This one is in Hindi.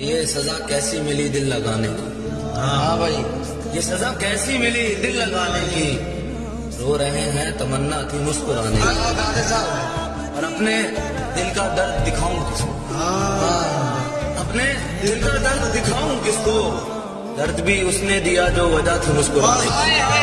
ये सजा कैसी मिली दिल लगाने की? हाँ भाई ये सजा कैसी मिली दिल लगाने की? रो रहे हैं तमन्ना थी मुस्कुराने और अपने दिल का दर्द दिखाऊँ किसको? अपने दिल का दर्द दिखाऊँ किसको? दर्द भी उसने दिया जो वजह थी मुस्कुराने की।